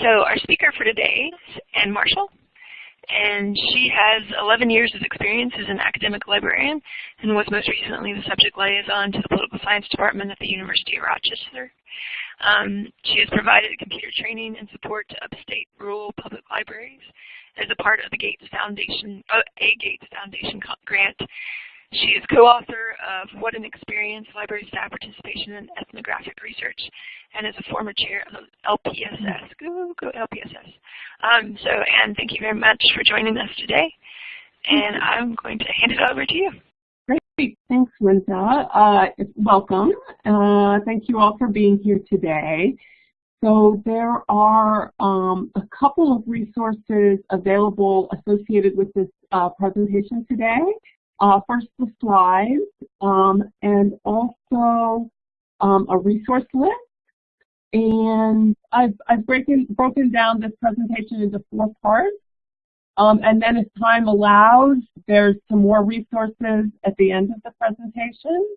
So our speaker for today is Anne Marshall, and she has 11 years of experience as an academic librarian and was most recently the subject liaison to the Political Science Department at the University of Rochester. Um, she has provided computer training and support to upstate rural public libraries as a part of the Gates Foundation, uh, a Gates Foundation grant she is co-author of What an Experience, Library Staff Participation in Ethnographic Research, and is a former chair of LPSS. Go, go LPSS. Um, so, Anne, thank you very much for joining us today. And I'm going to hand it over to you. Great. Thanks, Linda. Uh, welcome. Uh, thank you all for being here today. So there are um, a couple of resources available associated with this uh, presentation today uh, first the slides, um, and also um, a resource list. And I've, I've broken, broken down this presentation into four parts. Um, and then as time allows, there's some more resources at the end of the presentation.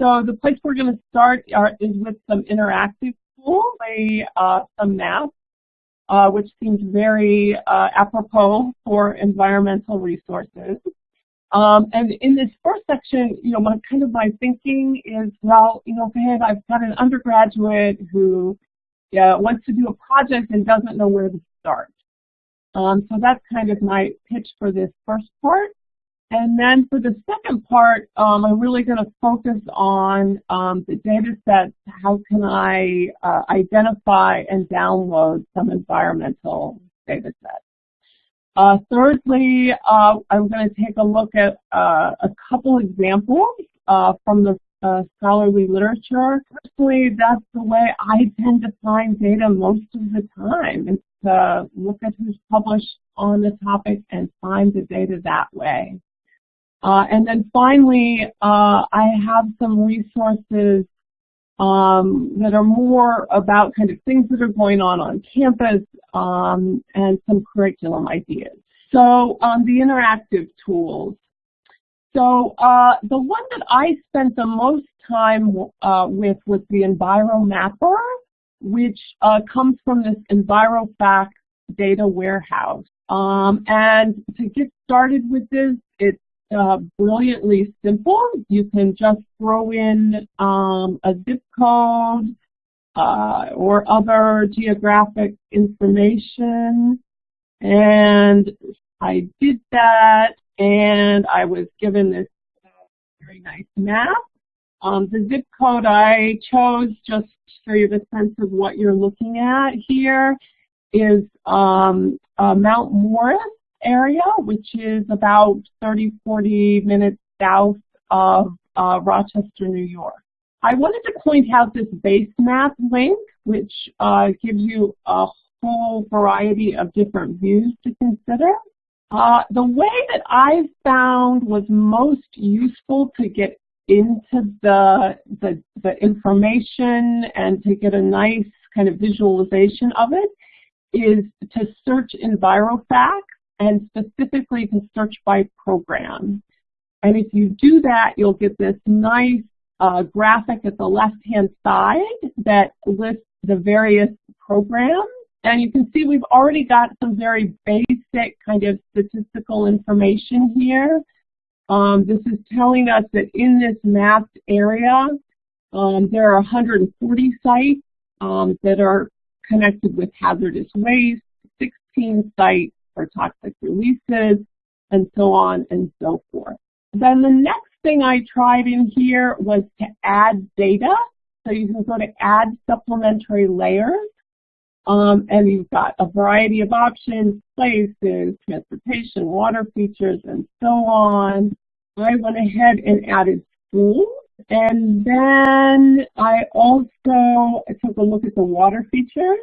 So the place we're going to start are, is with some interactive tools, uh, some maps, uh, which seems very uh, apropos for environmental resources. Um, and in this first section, you know, my kind of my thinking is, well, you know, okay, I've got an undergraduate who yeah, wants to do a project and doesn't know where to start. Um, so that's kind of my pitch for this first part. And then for the second part, um, I'm really going to focus on um, the data sets. How can I uh, identify and download some environmental data sets? Uh, thirdly, uh, I'm going to take a look at uh, a couple examples uh, from the uh, scholarly literature. Personally, that's the way I tend to find data most of the time, is to look at who's published on the topic and find the data that way. Uh, and then finally, I have some resources um, that are more about kind of things that are going on on campus um, and some curriculum ideas. So um, the interactive tools. So uh, the one that I spent the most time uh, with was the EnviroMapper, which uh, comes from this EnviroFact data warehouse. Um, and to get started with this, uh, brilliantly simple. You can just throw in um, a zip code uh, or other geographic information. And I did that, and I was given this very nice map. Um, the zip code I chose, just to show you the sense of what you're looking at here, is um, uh, Mount Morris area, which is about 30, 40 minutes south of uh, Rochester, New York. I wanted to point out this base map link, which uh, gives you a whole variety of different views to consider. Uh, the way that I found was most useful to get into the, the, the information and to get a nice kind of visualization of it is to search EnviroFact and specifically to search by program. And if you do that, you'll get this nice uh, graphic at the left-hand side that lists the various programs. And you can see we've already got some very basic kind of statistical information here. Um, this is telling us that in this mapped area, um, there are 140 sites um, that are connected with hazardous waste, 16 sites for toxic releases, and so on and so forth. Then the next thing I tried in here was to add data. So you can go to add supplementary layers. Um, and you've got a variety of options, places, transportation, water features, and so on. I went ahead and added schools. And then I also took a look at the water features.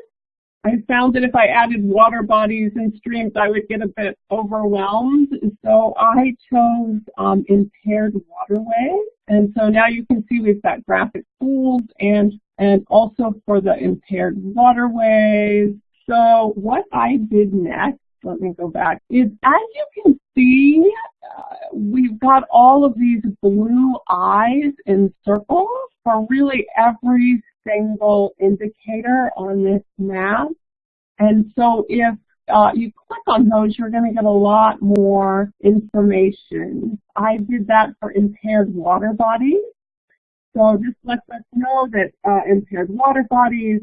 I found that if I added water bodies and streams, I would get a bit overwhelmed. So I chose um, impaired waterways. And so now you can see we've got graphic tools and, and also for the impaired waterways. So what I did next, let me go back, is as you can see, uh, we've got all of these blue eyes in circles for really every single indicator on this map. And so if uh, you click on those, you're going to get a lot more information. I did that for impaired water bodies. So this lets us know that uh, impaired water bodies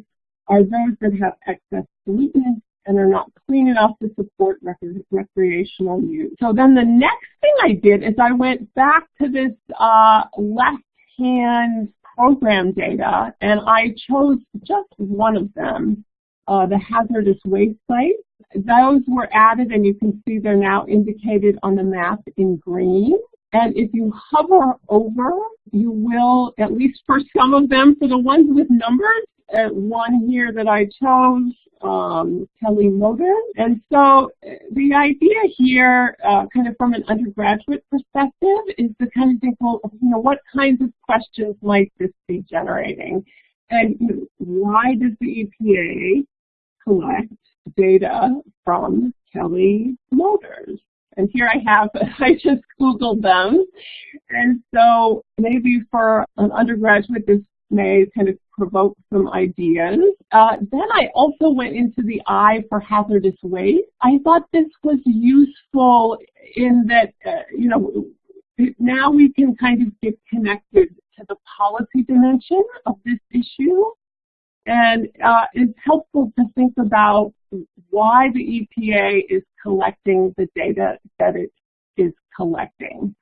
are those that have excess pollutants and are not clean enough to support rec recreational use. So then the next thing I did is I went back to this uh, left-hand program data and I chose just one of them, uh, the hazardous waste sites. Those were added and you can see they're now indicated on the map in green. And if you hover over, you will, at least for some of them, for the ones with numbers, one here that I chose, um, Kelly Motors. And so uh, the idea here, uh, kind of from an undergraduate perspective, is to kind of think, well, you know, what kinds of questions might this be generating? And you know, why does the EPA collect data from Kelly Motors? And here I have, I just Googled them. And so maybe for an undergraduate, this may kind of provoke some ideas. Uh, then I also went into the I for hazardous waste. I thought this was useful in that, uh, you know, now we can kind of get connected to the policy dimension of this issue. And uh, it's helpful to think about why the EPA is collecting the data that it is collecting.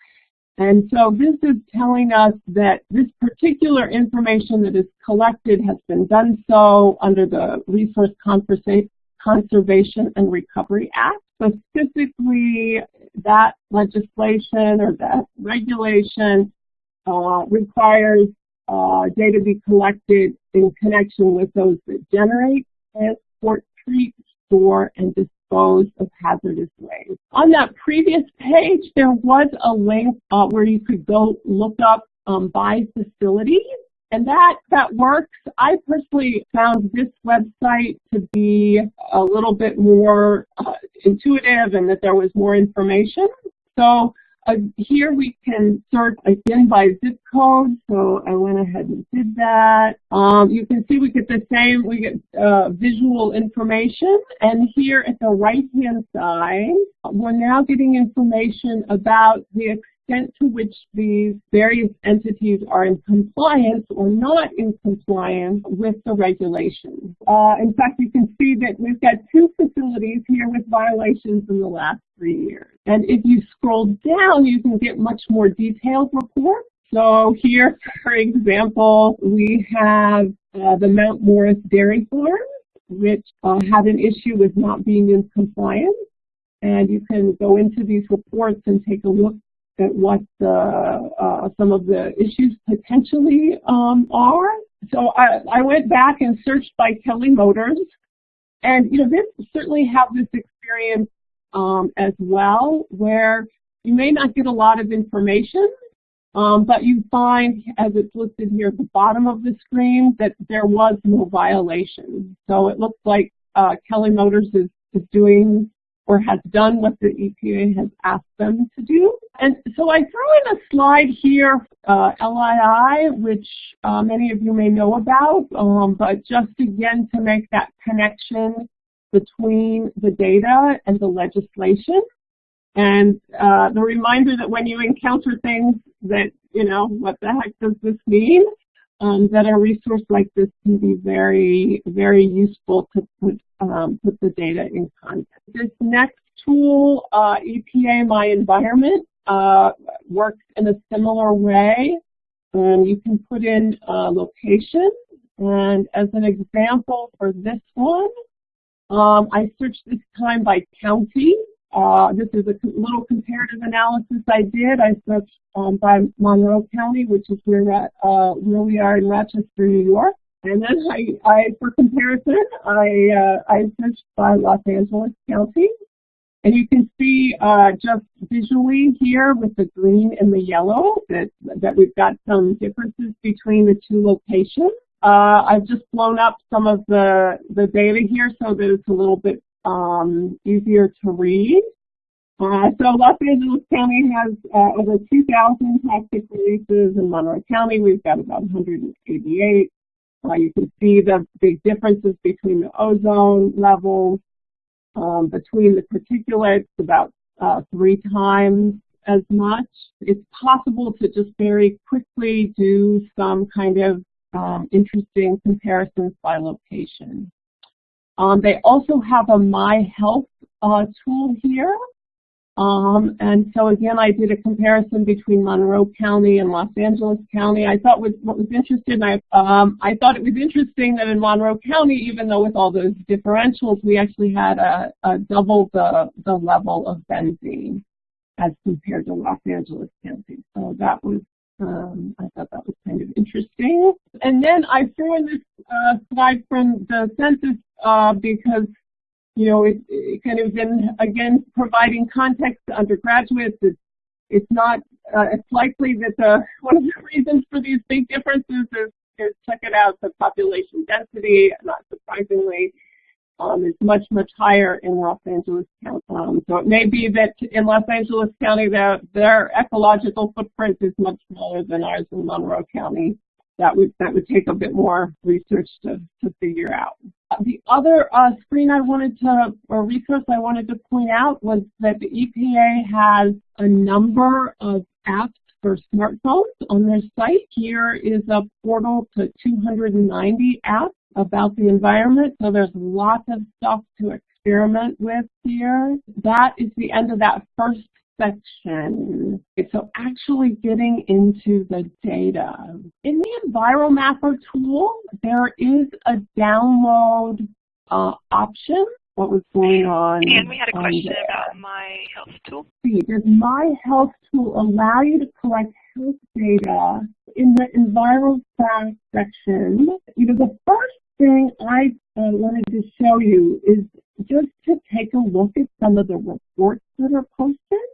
And so this is telling us that this particular information that is collected has been done so under the Resource Conservation and Recovery Act. Specifically, that legislation or that regulation uh, requires uh, data be collected in connection with those that generate, transport, treat, store, and dispose of hazardous waste. On that previous page, there was a link uh, where you could go look up um, by facility, and that, that works. I personally found this website to be a little bit more uh, intuitive and that there was more information. So uh, here we can search again by zip code, so I went ahead and did that. Um, you can see we get the same, we get uh, visual information, and here at the right-hand side, we're now getting information about the extent to which these various entities are in compliance or not in compliance with the regulations. Uh, in fact, you can see that we've got two facilities here with violations in the last three years. And if you scroll down, you can get much more detailed reports. So here, for example, we have uh, the Mount Morris Dairy Farm, which uh, had an issue with not being in compliance. And you can go into these reports and take a look at what the, uh, some of the issues potentially um, are. So I, I went back and searched by Kelly Motors. And, you know, they certainly have this experience um, as well where you may not get a lot of information, um, but you find, as it's listed here at the bottom of the screen, that there was no violation. So it looks like uh, Kelly Motors is, is doing or has done what the EPA has asked them to do. And so I threw in a slide here, uh, LII, which uh, many of you may know about, um, but just again to make that connection between the data and the legislation. And uh, the reminder that when you encounter things that, you know, what the heck does this mean? Um, that a resource like this can be very, very useful to put, um, put the data in context. This next tool, uh, EPA My Environment, uh, works in a similar way. Um, you can put in a location, and as an example for this one, um, I searched this time by county. Uh, this is a little comparative analysis I did. I searched um, by Monroe County, which is where, uh, where we are in Rochester, New York. And then I, I for comparison, I, uh, I searched by Los Angeles County. And you can see uh, just visually here with the green and the yellow that, that we've got some differences between the two locations. Uh, I've just blown up some of the, the data here so that it's a little bit um, easier to read. Uh, so Los Angeles County has uh, over 2,000 toxic releases. In Monroe County, we've got about 188. Uh, you can see the big differences between the ozone levels, um, between the particulates, about uh, three times as much. It's possible to just very quickly do some kind of um, interesting comparisons by location. Um, they also have a My Health uh, tool here. Um, and so again, I did a comparison between Monroe County and Los Angeles County. I thought was, what was interesting, I, um, I thought it was interesting that in Monroe County, even though with all those differentials, we actually had a, a double the, the level of benzene as compared to Los Angeles County. So that was, um, I thought that was kind of interesting. And then I threw in this uh, slide from the census uh, because, you know, it, it, kind of been, again, providing context to undergraduates. It's, it's not, uh, it's likely that the, one of the reasons for these big differences is, is check it out, the population density, not surprisingly, um, is much, much higher in Los Angeles County. Um, so it may be that in Los Angeles County, their, their ecological footprint is much smaller than ours in Monroe County. That would, that would take a bit more research to, to figure out. The other uh, screen I wanted to, or resource I wanted to point out was that the EPA has a number of apps for smartphones on their site. Here is a portal to 290 apps about the environment. So there's lots of stuff to experiment with here. That is the end of that first section. So actually getting into the data. In the EnviroMapper tool, there is a download uh, option. What was going on? And we had a question about My Health Tool. Does My Health Tool allow you to collect health data in the EnviroFact section? You know, the first thing I uh, wanted to show you is just to take a look at some of the reports that are posted.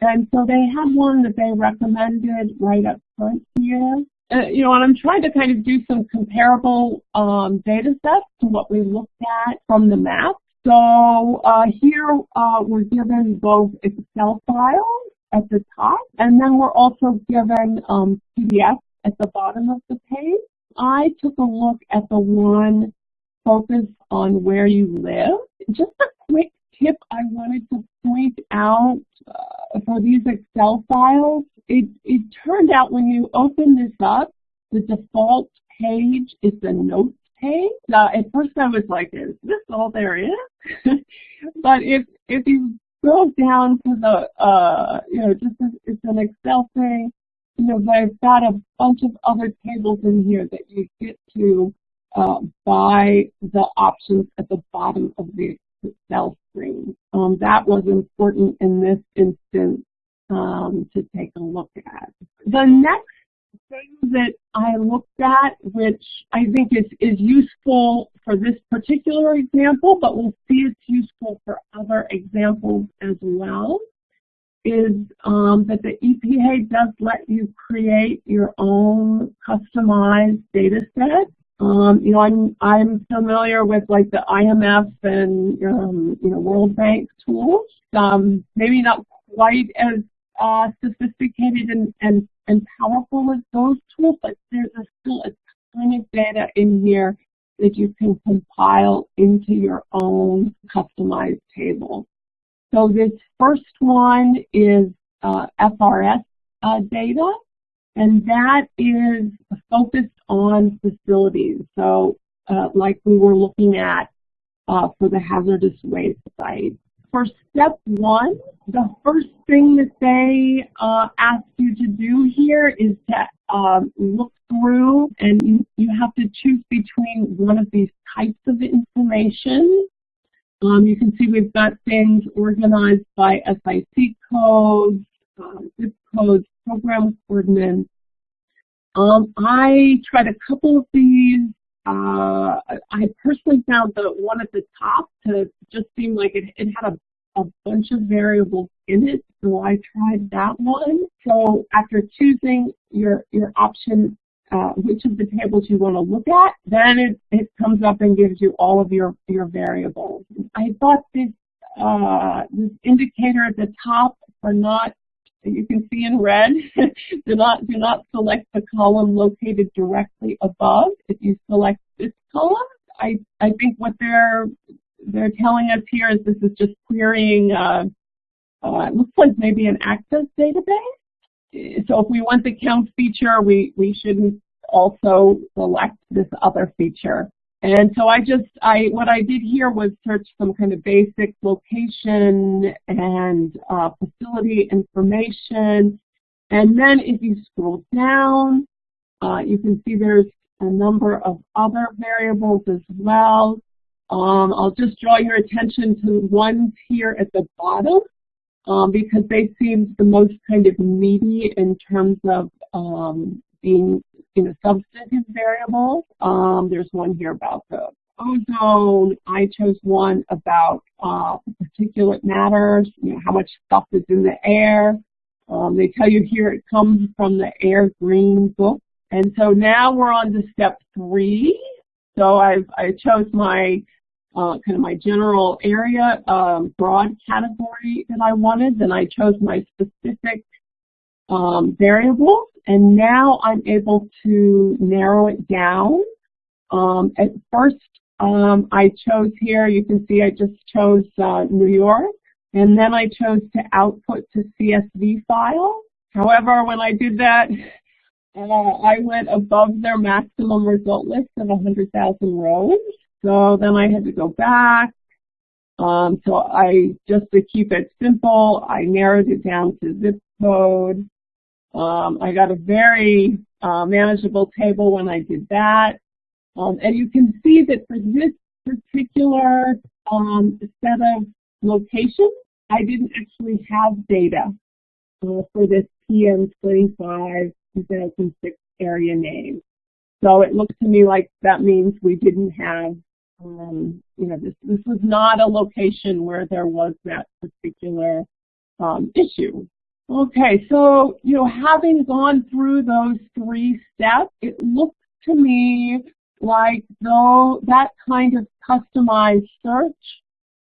And so they had one that they recommended right up front here. Uh, you know, and I'm trying to kind of do some comparable um, data sets to what we looked at from the map. So uh, here uh, we're given both Excel files at the top, and then we're also given um, PDFs at the bottom of the page. I took a look at the one focused on where you live. Just a quick tip I wanted to point out uh, for these Excel files. It, it turned out when you open this up, the default page is the notes page. Now, at first I was like, is this all there is? but if, if you go down to the, uh, you know, just it's an Excel thing, you know, but I've got a bunch of other tables in here that you get to uh, by the options at the bottom of the Excel screen. Um, that was important in this instance um, to take a look at. The next thing that I looked at, which I think is, is useful for this particular example, but we'll see it's useful for other examples as well, is um, that the EPA does let you create your own customized data set. Um, you know, I'm I'm familiar with like the IMF and um, you know World Bank tools. Um, maybe not quite as uh, sophisticated and, and and powerful as those tools, but there's a, still a ton of data in here that you can compile into your own customized table. So this first one is uh, FRS uh, data, and that is focused on facilities. So uh, like we were looking at uh, for the hazardous waste site. For step one, the first thing that they uh, ask you to do here is to um, look through and you, you have to choose between one of these types of information um, you can see we've got things organized by SIC codes, uh, zip codes, program coordinates. Um, I tried a couple of these. Uh, I personally found the one at the top to just seem like it, it had a, a bunch of variables in it, so I tried that one. So after choosing your, your option uh, which of the tables you want to look at, then it, it comes up and gives you all of your, your variables. I thought this, uh, this indicator at the top for not you can see in red. do not do not select the column located directly above. If you select this column, I I think what they're they're telling us here is this is just querying. Uh, uh, it looks like maybe an access database. So if we want the count feature, we we shouldn't also select this other feature. And so I just, I what I did here was search some kind of basic location and uh, facility information. And then if you scroll down, uh, you can see there's a number of other variables as well. Um, I'll just draw your attention to ones here at the bottom um, because they seem the most kind of meaty in terms of um, being you know, substantive variables. Um, there's one here about the ozone. I chose one about uh, particulate matters, you know, how much stuff is in the air. Um, they tell you here it comes from the Air Green book. And so now we're on to step three. So I've, I chose my uh, kind of my general area um, broad category that I wanted. Then I chose my specific um, variables and now I'm able to narrow it down. Um, at first, um, I chose here, you can see I just chose uh, New York, and then I chose to output to CSV file. However, when I did that, uh, I went above their maximum result list of 100,000 rows. So then I had to go back. Um, so I, just to keep it simple, I narrowed it down to zip code. Um, I got a very uh, manageable table when I did that. Um, and you can see that for this particular um, set of locations, I didn't actually have data uh, for this PM25 2006 area name. So it looks to me like that means we didn't have, um, you know, this, this was not a location where there was that particular um, issue. Okay, so, you know, having gone through those three steps, it looks to me like though that kind of customized search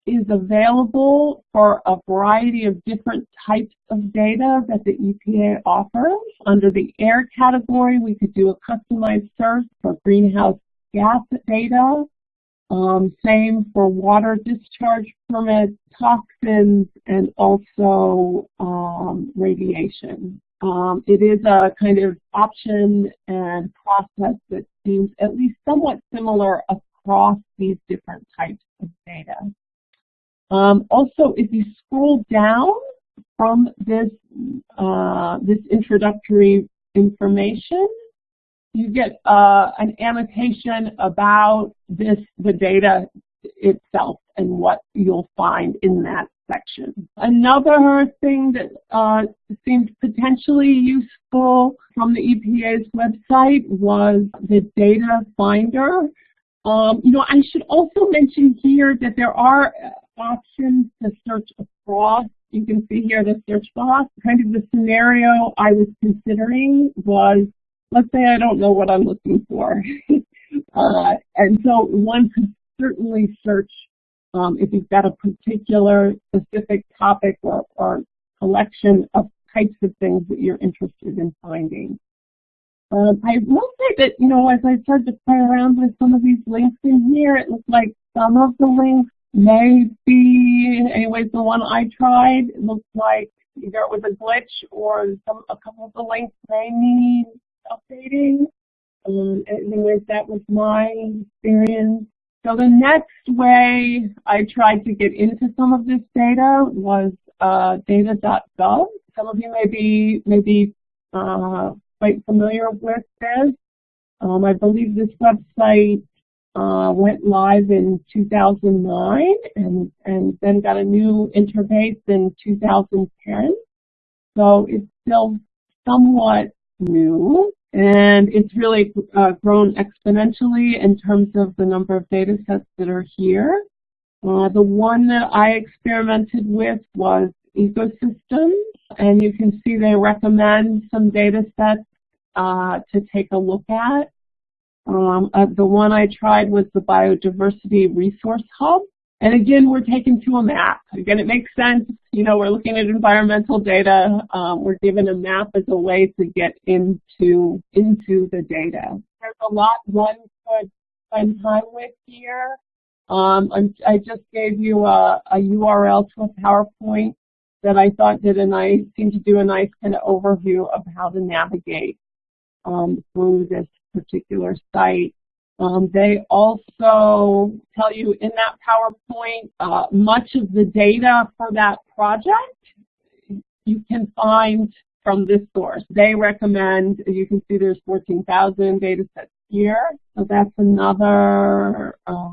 is available for a variety of different types of data that the EPA offers. Under the air category, we could do a customized search for greenhouse gas data, um, same for water discharge permits, toxins, and also um, radiation. Um, it is a kind of option and process that seems at least somewhat similar across these different types of data. Um, also, if you scroll down from this, uh, this introductory information, you get uh, an annotation about this, the data itself and what you'll find in that section. Another thing that uh, seemed potentially useful from the EPA's website was the data finder. Um, you know, I should also mention here that there are options to search across. You can see here the search box. Kind of the scenario I was considering was let's say I don't know what I'm looking for. uh, and so one could certainly search um, if you've got a particular specific topic or, or collection of types of things that you're interested in finding. Um, I will say that, you know, as I started to play around with some of these links in here, it looks like some of the links may be, anyways, the one I tried, it looks like either it was a glitch or some, a couple of the links may need updating. Um, anyways, that was my experience. So the next way I tried to get into some of this data was uh, data.gov. Some of you may be, may be uh, quite familiar with this. Um, I believe this website uh, went live in 2009 and, and then got a new interface in 2010. So it's still somewhat new. And it's really uh, grown exponentially in terms of the number of data sets that are here. Uh, the one that I experimented with was ecosystems, and you can see they recommend some data sets uh, to take a look at. Um, uh, the one I tried was the Biodiversity Resource Hub, And again, we're taken to a map. Again, it makes sense. You know, we're looking at environmental data. Um, we're given a map as a way to get into, into the data. There's a lot one could spend time with here. Um, I just gave you a, a URL to a PowerPoint that I thought did a nice, seemed to do a nice kind of overview of how to navigate um, through this particular site. Um, they also tell you in that PowerPoint uh, much of the data for that project you can find from this source. They recommend, you can see there's 14,000 data sets here. So that's another uh,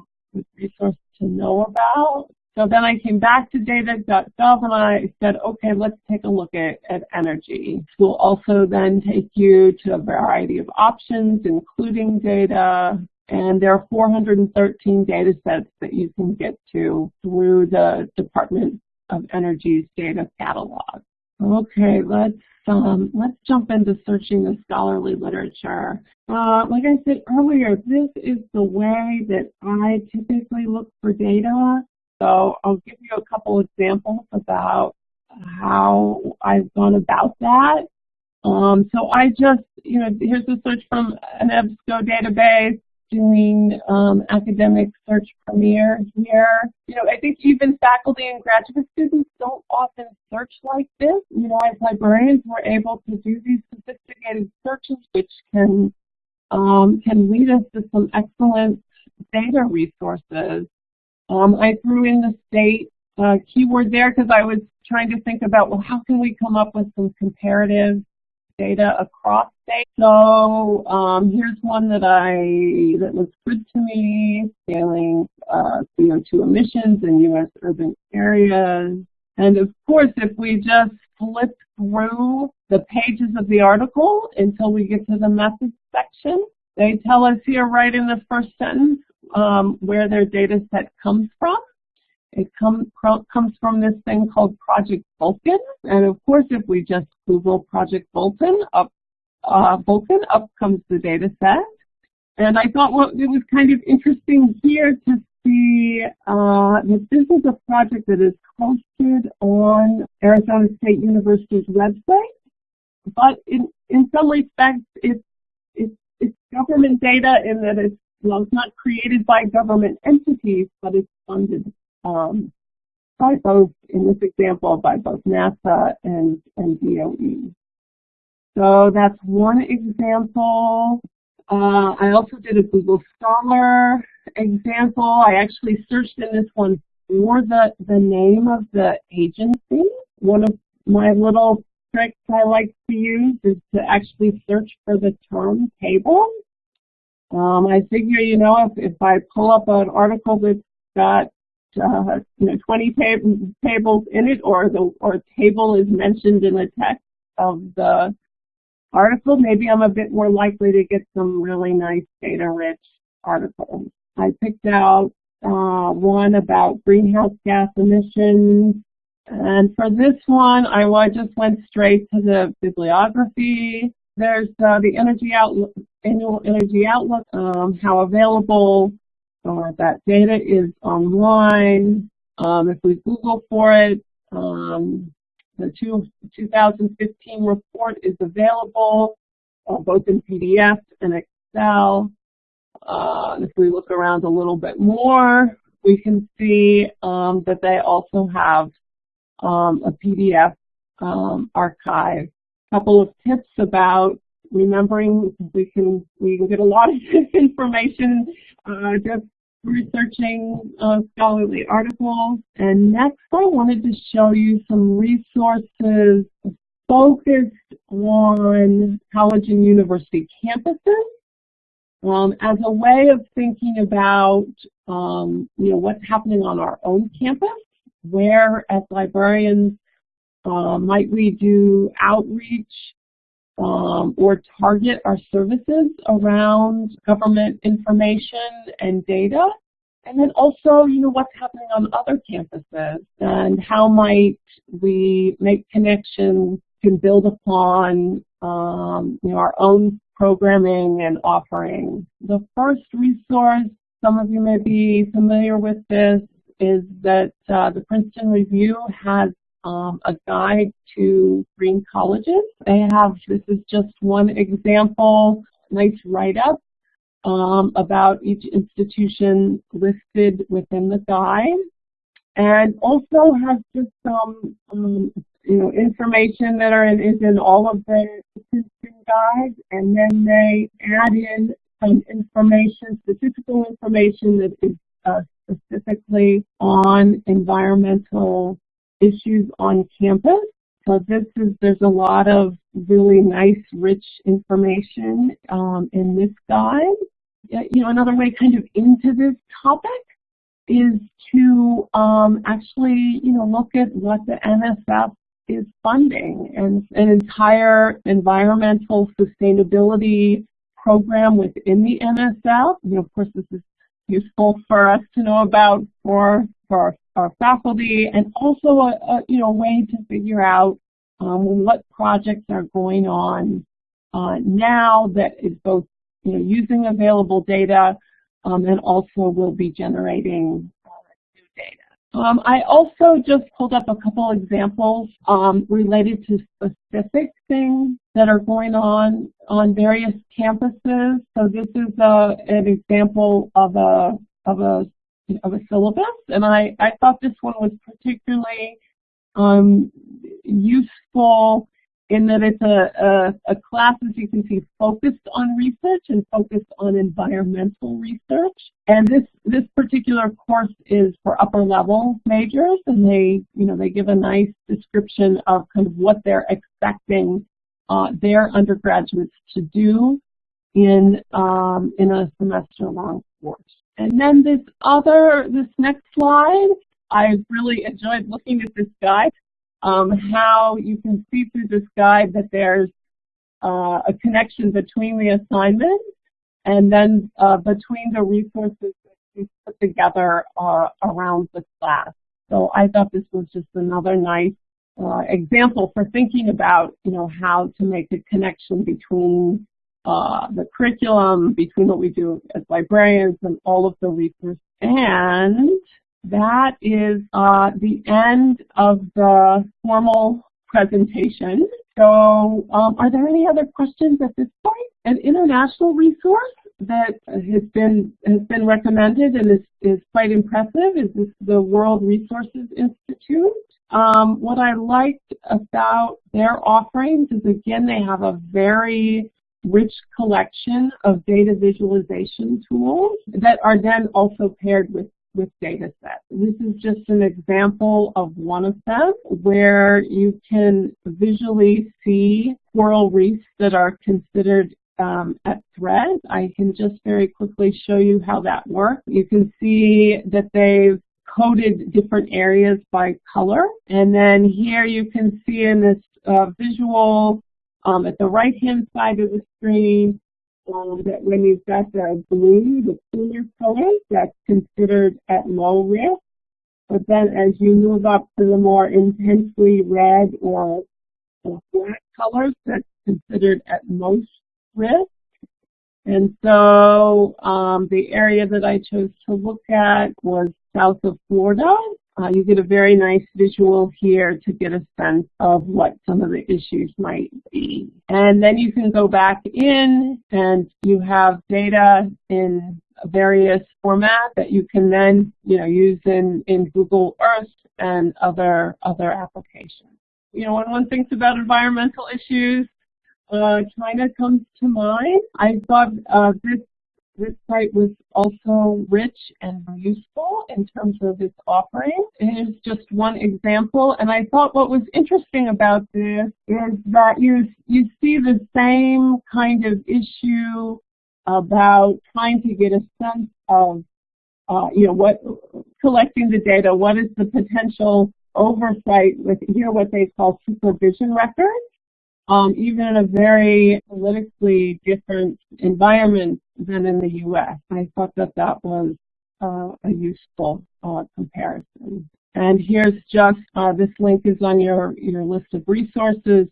resource to know about. So then I came back to data.gov and I said, okay, let's take a look at, at energy. Will also then take you to a variety of options, including data, and there are 413 data sets that you can get to through the Department of Energy's data catalog. Okay, let's um, let's jump into searching the scholarly literature. Uh, like I said earlier, this is the way that I typically look for data. So I'll give you a couple examples about how I've gone about that. Um, so I just, you know, here's a search from an EBSCO database doing um, academic search premier here. You know, I think even faculty and graduate students don't often search like this. You know, as librarians, we're able to do these sophisticated searches, which can um, can lead us to some excellent data resources. Um, I threw in the state uh, keyword there because I was trying to think about, well, how can we come up with some comparative data across states. So um, here's one that I that was good to me, scaling uh, CO2 emissions in U.S. urban areas. And of course, if we just flip through the pages of the article until we get to the methods section, they tell us here right in the first sentence um, where their data set comes from. It come, comes from this thing called Project Vulcan. And of course, if we just Google Project Vulcan, up, uh, Vulcan, up comes the data set. And I thought well, it was kind of interesting here to see uh, that this is a project that is hosted on Arizona State University's website. But in, in some respects, it's, it's, it's government data in that it's, well, it's not created by government entities, but it's funded um, by both, in this example, by both NASA and, and DOE. So that's one example. Uh, I also did a Google Scholar example. I actually searched in this one for the, the name of the agency. One of my little tricks I like to use is to actually search for the term table. Um, I figure, you know, if, if I pull up an article that's got uh, you know, 20 tab tables in it or the or table is mentioned in the text of the article, maybe I'm a bit more likely to get some really nice data-rich articles. I picked out uh, one about greenhouse gas emissions. And for this one, I, just went straight to the bibliography. There's uh, the energy outlook, annual energy outlook, um, how available uh, that data is online. Um, if we Google for it, um, the two, 2015 report is available uh, both in PDF and Excel. Uh, if we look around a little bit more, we can see um, that they also have um, a PDF um, archive. A couple of tips about remembering we can we can get a lot of information uh, just researching uh, scholarly articles. And next I wanted to show you some resources focused on college and university campuses um, as a way of thinking about um, you know what's happening on our own campus, where as librarians uh, might we do outreach um, or target our services around government information and data. And then also, you know, what's happening on other campuses and how might we make connections can build upon, um, you know, our own programming and offering. The first resource, some of you may be familiar with this, is that uh, the Princeton Review has um, a guide to green colleges. They have, this is just one example, nice write-up um, about each institution listed within the guide. And also has just some, um, you know, information that are in, is in all of the Princeton guides, and then they add in some information, statistical information that is uh, specifically on environmental issues on campus. So this is, there's a lot of really nice, rich information um, in this guide. You know, another way kind of into this topic is to um, actually, you know, look at what the NSF is funding and an entire environmental sustainability program within the NSF. You know, of course, this is useful for us to know about for, for our, our faculty and also a, a, you know, way to figure out um, what projects are going on uh, now that is both you know, using available data um, and also will be generating uh, new data. Um, I also just pulled up a couple examples um, related to specific things that are going on on various campuses. So this is a, uh, an example of a of a of a syllabus, and I I thought this one was particularly um, useful in that it's a, a, a, class, as you can see, focused on research and focused on environmental research. And this, this particular course is for upper level majors, and they, you know, they give a nice description of kind of what they're expecting uh, their undergraduates to do in, um, in a semester-long course. And then this other, this next slide, I really enjoyed looking at this guide um, how you can see through this guide that there's uh, a connection between the assignment and then uh, between the resources that we put together uh, around the class. So I thought this was just another nice uh, example for thinking about, you know, how to make a connection between uh, the curriculum, between what we do as librarians and all of the resources. And that is uh, the end of the formal presentation. So um, are there any other questions at this point? An international resource that has been has been recommended and is, is quite impressive is this, the World Resources Institute. Um, what I liked about their offerings is again they have a very rich collection of data visualization tools that are then also paired with with data sets. This is just an example of one of them where you can visually see coral reefs that are considered um, at threat. I can just very quickly show you how that works. You can see that they've coded different areas by color. And then here you can see in this uh, visual um, at the right-hand side of the screen, um, that when you've got the blue, the cooler color, that's considered at low risk. But then as you move up to the more intensely red or, or black colors, that's considered at most risk. And so um, the area that I chose to look at was south of Florida, uh, you get a very nice visual here to get a sense of what some of the issues might be. And then you can go back in and you have data in various formats that you can then you know, use in, in Google Earth and other, other applications. You know, when one thinks about environmental issues, uh, China comes to mind. I thought uh, this this site was also rich and useful in terms of its offering. It is just one example, and I thought what was interesting about this is that you, you see the same kind of issue about trying to get a sense of, uh, you know, what collecting the data, what is the potential oversight with here what they call supervision records um, even in a very politically different environment than in the U.S. I thought that that was uh, a useful uh, comparison. And here's just, uh, this link is on your, your list of resources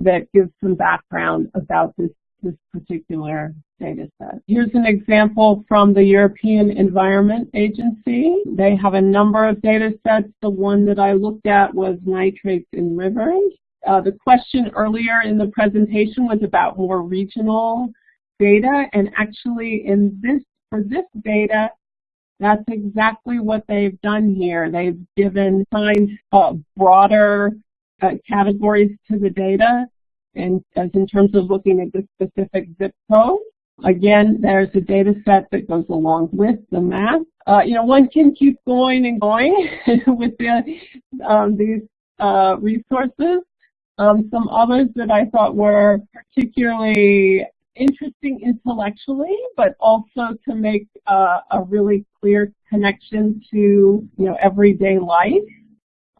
that gives some background about this this particular data set. Here's an example from the European Environment Agency. They have a number of data sets. The one that I looked at was nitrates in rivers. Uh, the question earlier in the presentation was about more regional data, and actually in this for this data, that's exactly what they've done here. They've given assigned uh, broader uh, categories to the data, and as in terms of looking at the specific zip code. Again, there's a data set that goes along with the map. Uh, you know, one can keep going and going with the, um, these uh, resources. Um, some others that I thought were particularly interesting intellectually, but also to make uh, a really clear connection to you know everyday life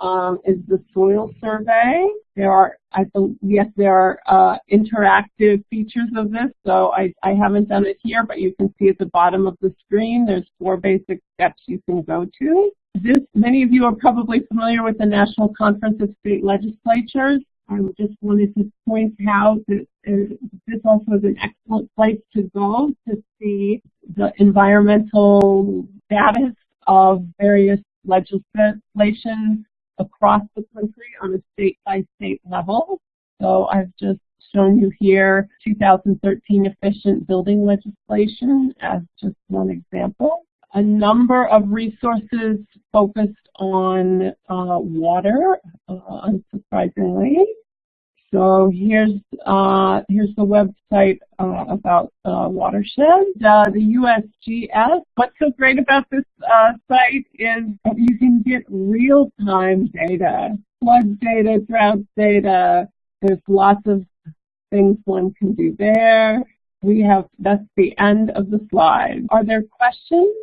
um, is the soil survey. There are, I think, yes, there are uh, interactive features of this, so I, I haven't done it here, but you can see at the bottom of the screen, there's four basic steps you can go to. This, many of you are probably familiar with the National Conference of State Legislatures. I just wanted to point out that uh, this also is an excellent place to go to see the environmental status of various legislation across the country on a state-by-state -state level. So I've just shown you here 2013 efficient building legislation as just one example. A number of resources focused on uh, water, uh, unsurprisingly. So here's uh, here's the website uh, about uh, watershed. Uh, the USGS. What's so great about this uh, site is that you can get real-time data, flood data, drought data. There's lots of things one can do there. We have that's the end of the slide. Are there questions?